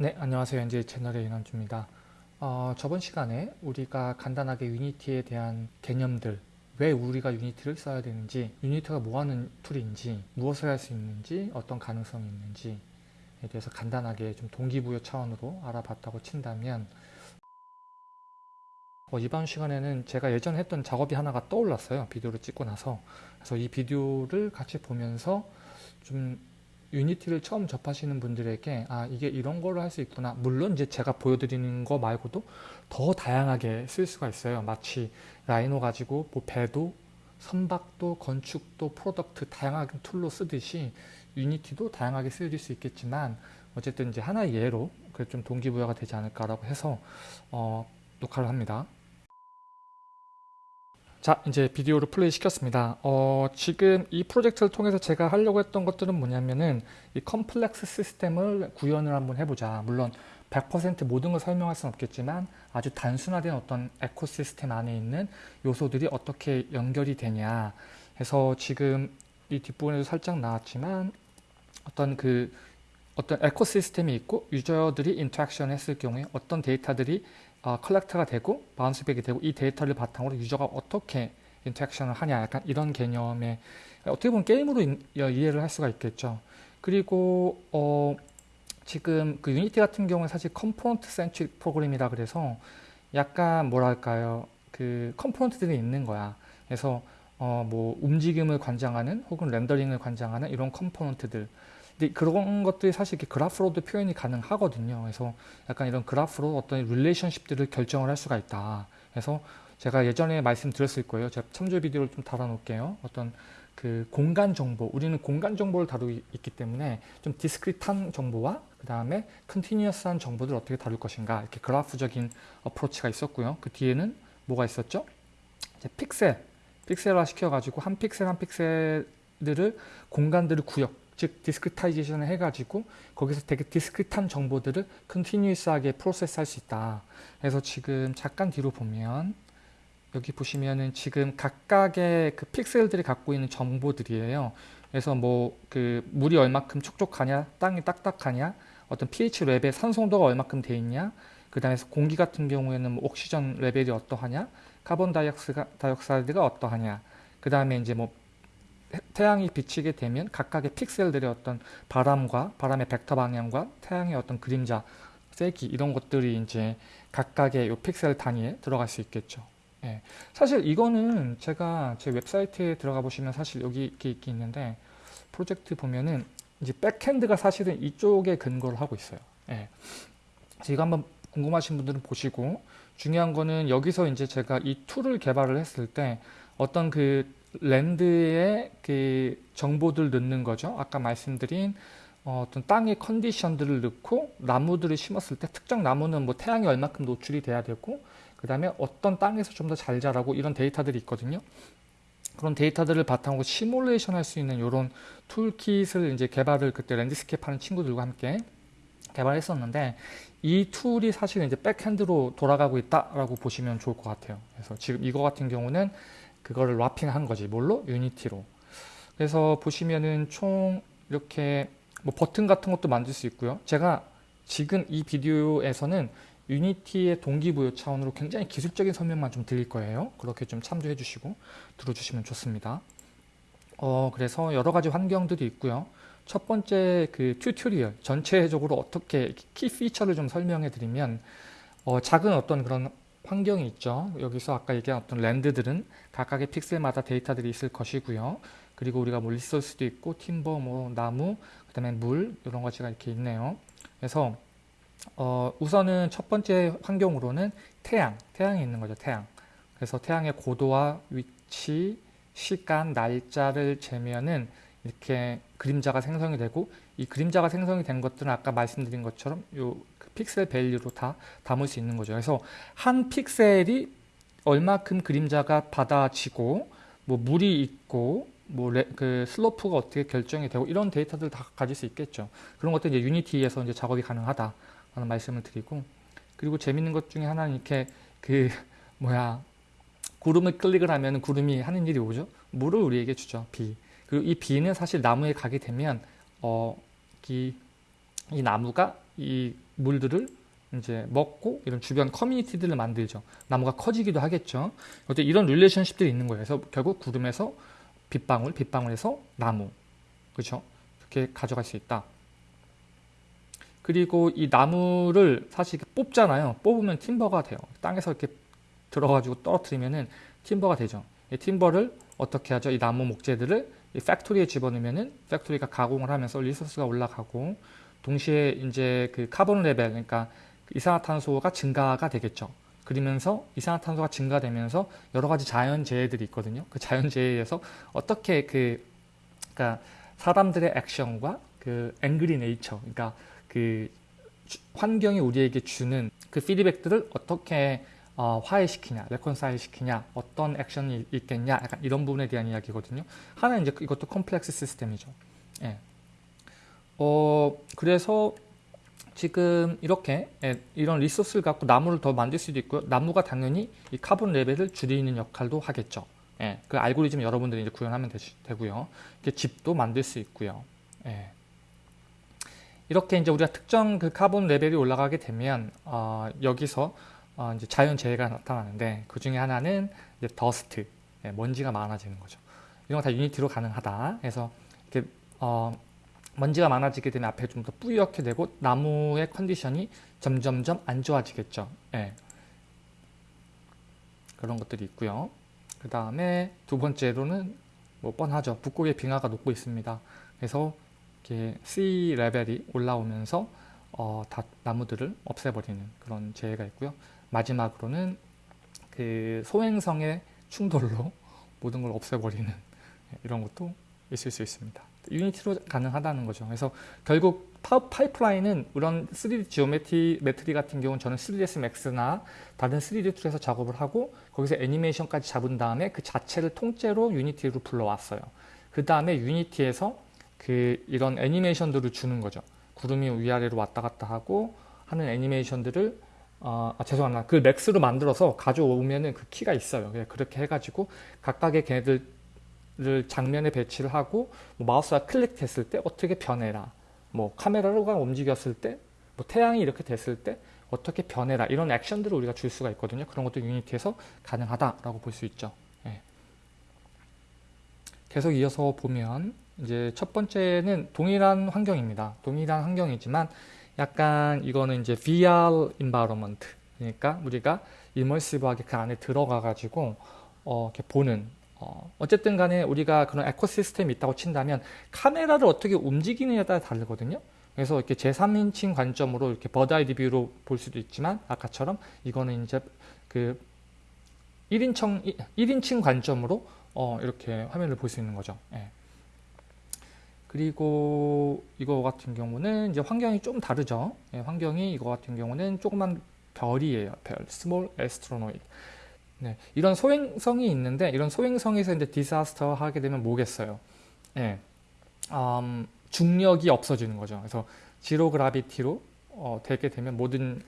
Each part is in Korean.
네, 안녕하세요. 현재 채널의 윤원주입니다. 어, 저번 시간에 우리가 간단하게 Unity에 대한 개념들, 왜 우리가 Unity를 써야 되는지, Unity가 뭐하는 tool인지, 무엇을 할 수 있는지, 어떤 가능성이 있는지에 대해서 간단하게 좀 동기부여 차원으로 알아봤다고 친다면 어, 이번 시간에는 제가 예전에 했던 작업이 하나가 떠올랐어요. 비디오를 찍고 나서. 그래서 이 비디오를 같이 보면서 좀 유니티를 처음 접하시는 분들에게 아 이게 이런 걸로 할 수 있구나. 물론 이제 제가 보여드리는 거 말고도 더 다양하게 쓸 수가 있어요. 마치 라이노 가지고 뭐 배도 선박도 건축도 product 다양한 tool로 쓰듯이 유니티도 다양하게 쓰일 수 있겠지만 어쨌든 이제 하나의 예로 그좀 동기부여가 되지 않을까라고 해서 어, 녹화를 합니다 자 이제 비디오를 플레이 시켰습니다. 어, 지금 이 프로젝트를 통해서 제가 하려고 했던 것들은 뭐냐면은 이 complex system을 구현을 한번 해보자. 물론 100% 모든 걸 설명할 수는 없겠지만 아주 단순화된 어떤 ecosystem 안에 있는 요소들이 어떻게 연결이 되냐 해서 지금 이 뒷부분에도 살짝 나왔지만 어떤 그 어떤 ecosystem이 있고 user들이 interaction 했을 경우에 어떤 데이터들이 어, collect가 되고 bounce back이 되고 이 데이터를 바탕으로 user가 어떻게 interaction을 하냐 약간 이런 개념의 어떻게 보면 게임으로 인, 이해를 할 수가 있겠죠. 그리고 어, 지금 그 유니티 같은 경우는 사실 component centric program이라 그래서 약간 뭐랄까요? 그 component들이 있는 거야. 그래서 어, 뭐 움직임을 관장하는 혹은 rendering을 관장하는 이런 component들 근데 그런 것들이 사실 이렇게 그래프로도 표현이 가능하거든요. 그래서 약간 이런 그래프로 어떤 relationship들을 결정을 할 수가 있다. 그래서 제가 예전에 말씀드렸을 거예요. 제가 참조 비디오를 좀 달아놓을게요. 어떤 그 공간 정보, 우리는 공간 정보를 다루고 있기 때문에 좀 discrete한 정보와 그 다음에 continuous한 정보들을 어떻게 다룰 것인가 이렇게 그래프적인 approach가 있었고요. 그 뒤에는 뭐가 있었죠? 이제 픽셀, 픽셀화 시켜가지고 한 픽셀 한 픽셀들을 공간들을 구역 즉 discretization을 해가지고 거기서 되게 discrete한 정보들을 continuous하게 process할 수 있다. 그래서 지금 잠깐 뒤로 보면 여기 보시면은 지금 각각의 그 픽셀들이 갖고 있는 정보들이에요. 그래서 뭐 그 물이 얼마큼 촉촉하냐, 땅이 딱딱하냐, 어떤 pH level 산성도가 얼마큼 돼 있냐, 그 다음에 공기 같은 경우에는 뭐 oxygen level이 어떠하냐, carbon dioxide가 어떠하냐, 그 다음에 이제 뭐 태양이 비치게 되면 각각의 픽셀들의 어떤 바람과 바람의 벡터 방향과 태양의 어떤 그림자 세기 이런 것들이 이제 각각의 요 픽셀 단위에 들어갈 수 있겠죠. 예. 사실 이거는 제가 제 웹사이트에 들어가 보시면 사실 여기 이렇게 있는데 프로젝트 보면은 이제 backend가 사실은 이쪽에 근거를 하고 있어요. 예. 이거 한번 궁금하신 분들은 보시고 중요한 거는 여기서 이제 제가 이 tool을 개발을 했을 때 어떤 그 land에 그 정보들 넣는 거죠. 아까 말씀드린 어, 떤 땅의 컨디션들을 넣고 나무들을 심었을 때 특정 나무는 뭐 태양이 얼마큼 노출이 돼야 되고 그 다음에 어떤 땅에서 좀 더 잘 자라고 이런 데이터들이 있거든요. 그런 데이터들을 바탕으로 시뮬레이션 할 수 있는 이런 toolkit을 이제 개발을 그때 landscape 하는 친구들과 함께 개발했었는데 이 tool이 사실 이제 backend로 돌아가고 있다라고 보시면 좋을 것 같아요. 그래서 지금 이거 같은 경우는 그거를 wrapping한 거지. 뭘로? 유니티로. 그래서 보시면은 총 이렇게 뭐 버튼 같은 것도 만들 수 있고요. 제가 지금 이 비디오에서는 유니티의 동기부여 차원으로 굉장히 기술적인 설명만 좀 드릴 거예요. 그렇게 좀 참조해 주시고 들어주시면 좋습니다. 어, 그래서 여러 가지 환경들이 있고요. 첫 번째 그 tutorial 전체적으로 어떻게 key feature를 좀 설명해 드리면 어, 작은 어떤 그런 환경이 있죠. 여기서 아까 얘기한 어떤 랜드들은 각각의 픽셀마다 데이터들이 있을 것이고요. 그리고 우리가 뭐 리소스도 있고 팀버, 뭐 나무, 그 다음에 물 이런 것이 이렇게 있네요. 그래서 어, 우선은 첫 번째 환경으로는 태양, 태양이 있는 거죠. 태양. 그래서 태양의 고도와 위치, 시간, 날짜를 재면은 이렇게 그림자가 생성이 되고 이 그림자가 생성이 된 것들은 아까 말씀드린 것처럼 요 pixel value로 다 담을 수 있는 거죠. 그래서 한 픽셀이 얼마큼 그림자가 받아지고 뭐 물이 있고 뭐 그 슬로프가 어떻게 결정이 되고 이런 데이터들 다 가질 수 있겠죠. 그런 것들 이제 유니티에서 이제 작업이 가능하다라는 말씀을 드리고 그리고 재밌는 것 중에 하나는 이렇게 그 뭐야 구름을 클릭을 하면 구름이 하는 일이 오죠. 물을 우리에게 주죠. 비. 그리고 이 비는 사실 나무에 가게 되면 어, 이, 이 나무가 이 물들을 이제 먹고 이런 주변 커뮤니티들을 만들죠. 나무가 커지기도 하겠죠. 어때 이런 릴레이션십들이 있는 거예요. 그래서 결국 구름에서 빗방울, 빗방울에서 나무, 그렇죠? 그렇게 가져갈 수 있다. 그리고 이 나무를 사실 뽑잖아요. 뽑으면 팀버가 돼요. 땅에서 이렇게 들어가지고 떨어뜨리면은 timber가 되죠. 이 timber를 어떻게 하죠? 이 나무 목재들을 이 factory에 집어넣으면은 factory가 가공을 하면서 resource가 올라가고 동시에 이제 그 carbon level 그러니까 이산화탄소가 증가가 되겠죠. 그러면서 이산화탄소가 증가되면서 여러 가지 자연재해들이 있거든요. 그 자연재해에서 어떻게 그 그러니까 사람들의 액션과 그 angry nature 그러니까 그 환경이 우리에게 주는 그 피드백들을 어떻게 어, 화해시키냐, reconcile 시키냐, 어떤 액션이 있겠냐, 약간 이런 부분에 대한 이야기거든요. 하나 이제 이것도 complex system이죠. 예. 어, 그래서 지금 이렇게 예, 이런 resource를 갖고 나무를 더 만들 수도 있고요. 나무가 당연히 이 carbon level을 줄이는 역할도 하겠죠. 예, 그 알고리즘 여러분들이 이제 구현하면 되, 고요 이렇게 집도 만들 수 있고요. 예. 이렇게 이제 우리가 특정 그 carbon level이 올라가게 되면 어, 여기서 어, 이제 자연 재해가 나타나는데 그 중에 하나는 이제 더스트, 예, 먼지가 많아지는 거죠. 이런 거 다 유니티로 가능하다. 그래서 이렇게 어, 먼지가 많아지게 되면 앞에 좀 더 뿌옇게 되고 나무의 컨디션이 점점점 안 좋아지겠죠. 예. 그런 것들이 있고요. 그 다음에 두 번째로는 뭐 뻔하죠. 북극의 빙하가 녹고 있습니다. 그래서 이렇게 C 레벨이 올라오면서 어, 다 나무들을 없애버리는 그런 재해가 있고요. 마지막으로는 그 소행성의 충돌로 모든 걸 없애버리는 이런 것도 있을 수 있습니다. 유니티로 가능하다는 거죠. 그래서 결국 파이프라인은 이런 3D geometry metry 같은 경우는 저는 3ds max나 다른 3D tool에서 작업을 하고 거기서 애니메이션까지 잡은 다음에 그 자체를 통째로 유니티로 불러왔어요. 그 다음에 유니티에서 그 이런 애니메이션들을 주는 거죠. 구름이 위아래로 왔다 갔다 하고 하는 애니메이션들을 어, 아, 죄송합니다. 그 Max로 만들어서 가져오면은 그 키가 있어요. 그렇게 해가지고 각각의 걔네들을 장면에 배치를 하고 뭐 마우스가 클릭했을 때 어떻게 변해라. 뭐 카메라가 움직였을 때, 뭐 태양이 이렇게 됐을 때 어떻게 변해라. 이런 액션들을 우리가 줄 수가 있거든요. 그런 것도 Unity에서 가능하다라고 볼 수 있죠. 예. 계속 이어서 보면 이제 첫 번째는 동일한 환경입니다. 동일한 환경이지만 약간 이거는 이제 VR environment 그러니까 우리가 이머시브하게 그 안에 들어가 가지고 어, 이렇게 보는 어, 어쨌든 간에 우리가 그런 에코시스템이 있다고 친다면 카메라를 어떻게 움직이느냐에 따라 다르거든요. 그래서 이렇게 제3인칭 관점으로 이렇게 버드아이 리뷰로 볼 수도 있지만 아까처럼 이거는 이제 그 1인称, 1인칭 관점으로 어, 이렇게 화면을 볼 수 있는 거죠. 예. 그리고 이거 같은 경우는 이제 환경이 좀 다르죠. 예, 환경이 이거 같은 경우는 조그만 별이에요. 별, small astronoid. 네, 이런 소행성이 있는데 이런 소행성에서 이제 디사스터 하게 되면 뭐겠어요? 예, 음, 중력이 없어지는 거죠. 그래서 지로 그라비티로 어, 되게 되면 모든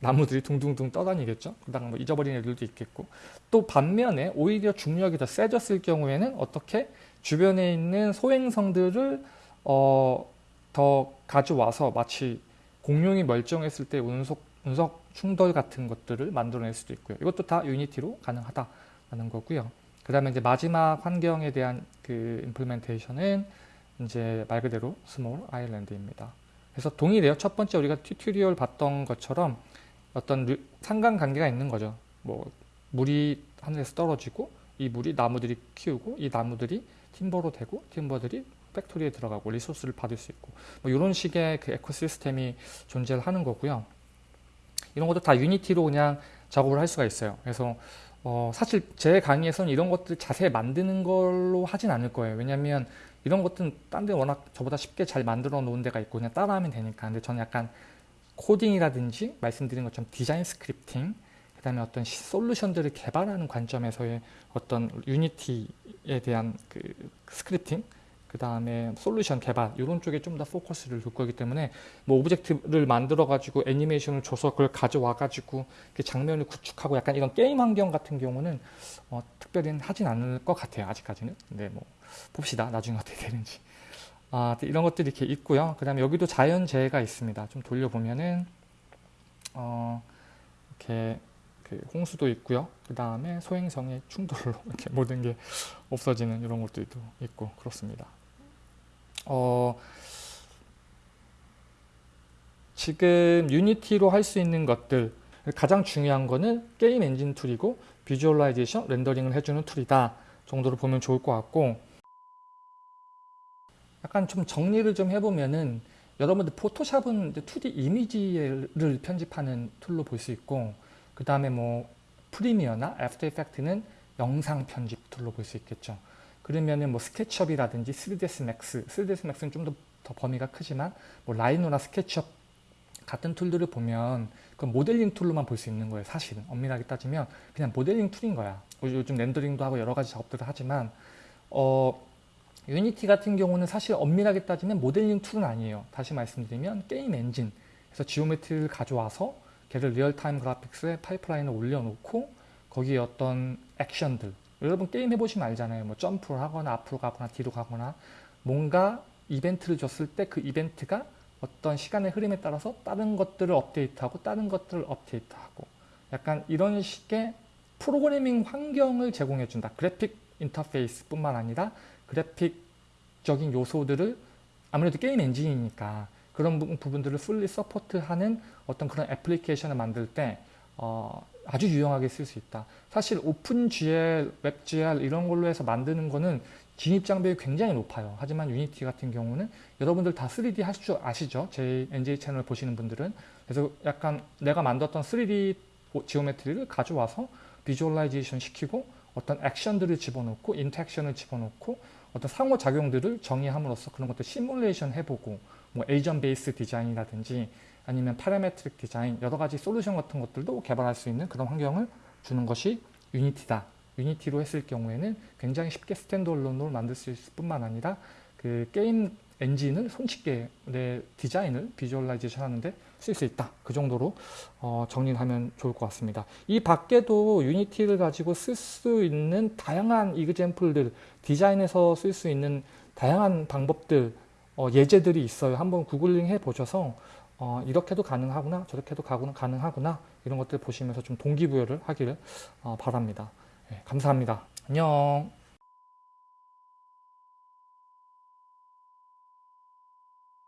나무들이 둥둥둥 떠다니겠죠. 그다음 뭐 잊어버린 애들도 있겠고 또 반면에 오히려 중력이 더 세졌을 경우에는 어떻게 주변에 있는 소행성들을 어, 더 가져와서 마치 공룡이 멀쩡했을 때 운석, 운석 충돌 같은 것들을 만들어낼 수도 있고요. 이것도 다 유니티로 가능하다라는 거고요. 그 다음에 이제 마지막 환경에 대한 그 임플멘테이션은 이제 말 그대로 small island입니다. 그래서 동일해요. 첫 번째 우리가 tutorial 봤던 것처럼 어떤 상관관계가 있는 거죠. 뭐 물이 하늘에서 떨어지고 이 물이 나무들이 키우고 이 나무들이 timber로 되고 timber들이 factory에 들어가고 resource를 받을 수 있고 뭐 이런 식의 그 ecosystem이 존재를 하는 거고요. 이런 것도 다 Unity로 그냥 작업을 할 수가 있어요. 그래서 어 사실 제 강의에서는 이런 것들 자세히 만드는 걸로 하진 않을 거예요. 왜냐하면 이런 것들은 딴 데 워낙 저보다 쉽게 잘 만들어 놓은 데가 있고 그냥 따라하면 되니까. 근데 저는 약간 코딩이라든지 말씀드린 것처럼 디자인 scripting 그 다음에 어떤 솔루션들을 개발하는 관점에서의 어떤 Unity에 대한 그 scripting 그 다음에 솔루션 개발 이런 쪽에 좀 더 포커스를 둘 거기 때문에 뭐 오브젝트를 만들어 가지고 애니메이션을 줘서 그걸 가져와 가지고 그 장면을 구축하고 약간 이런 게임 환경 같은 경우는 어, 특별히 하진 않을 것 같아요 아직까지는 근데 뭐 봅시다 나중에 어떻게 되는지 아, 이런 것들이 이렇게 있고요. 그 다음에 여기도 자연재해가 있습니다. 좀 돌려보면은 어, 이렇게 그 홍수도 있고요. 그 다음에 소행성의 충돌로 이렇게 모든 게 없어지는 이런 것들도 있고 그렇습니다. 어, 지금 유니티로 할 수 있는 것들 가장 중요한 거는 게임 엔진 툴이고 visualization 렌더링을 해주는 툴이다 정도로 보면 좋을 것 같고 약간 좀 정리를 좀 해보면은 여러분들 Photoshop은 2D 이미지를 편집하는 툴로 볼 수 있고 그 다음에 뭐 Premiere나 After Effects는 영상 편집 툴로 볼 수 있겠죠. 그러면은 뭐 SketchUp이라든지 3ds max, 3ds max는 좀 더 범위가 크지만 뭐 Rhino나 SketchUp 같은 툴들을 보면 그 모델링 툴로만 볼 수 있는 거예요. 사실은 엄밀하게 따지면 그냥 모델링 툴인 거야. 요즘 렌더링도 하고 여러 가지 작업들을 하지만 어 Unity 같은 경우는 사실 엄밀하게 따지면 모델링 툴은 아니에요. 다시 말씀드리면 게임 엔진 그래서 geometry를 가져와서 걔를 real-time graphics에 파이프라인을 올려놓고 거기에 어떤 액션들 여러분 게임 해보시면 알잖아요. 뭐 점프를 하거나 앞으로 가거나 뒤로 가거나 뭔가 이벤트를 줬을 때 그 이벤트가 어떤 시간의 흐름에 따라서 다른 것들을 업데이트하고 다른 것들을 업데이트하고 약간 이런 식의 프로그래밍 환경을 제공해준다. 그래픽 인터페이스 뿐만 아니라 그래픽적인 요소들을 아무래도 게임 엔진이니까 그런 부분들을 fully support하는 어떤 그런 애플리케이션을 만들 때 어, 아주 유용하게 쓸 수 있다. 사실 OpenGL, WebGL 이런 걸로 해서 만드는 거는 진입 장벽이 굉장히 높아요. 하지만 Unity 같은 경우는 여러분들 다 3D 하실 줄 아시죠? 제 NJ 채널 보시는 분들은. 그래서 약간 내가 만들었던 3D geometry를 가져와서 visualization 시키고 어떤 액션들을 집어넣고 interaction을 집어넣고 어떤 상호작용들을 정의함으로써 그런 것들 시뮬레이션 해보고 뭐 agent based 디자인이라든지 아니면 parametric 디자인 여러 가지 솔루션 같은 것들도 개발할 수 있는 그런 환경을 주는 것이 Unity다. Unity로 했을 경우에는 굉장히 쉽게 standalone으로 만들 수 있을 뿐만 아니라 그 게임 엔진을 손쉽게 내 디자인을 visualization 하는데 쓸 수 있다. 그 정도로 어, 정리를 하면 좋을 것 같습니다. 이 밖에도 Unity를 가지고 쓸 수 있는 다양한 example들, 디자인에서 쓸 수 있는 다양한 방법들, 어, 예제들이 있어요. 한번 구글링 해 보셔서 어, 이렇게도 가능하구나, 저렇게도 가능하구나 이런 것들 보시면서 좀 동기부여를 하기를 어, 바랍니다. 네, 감사합니다. 안녕.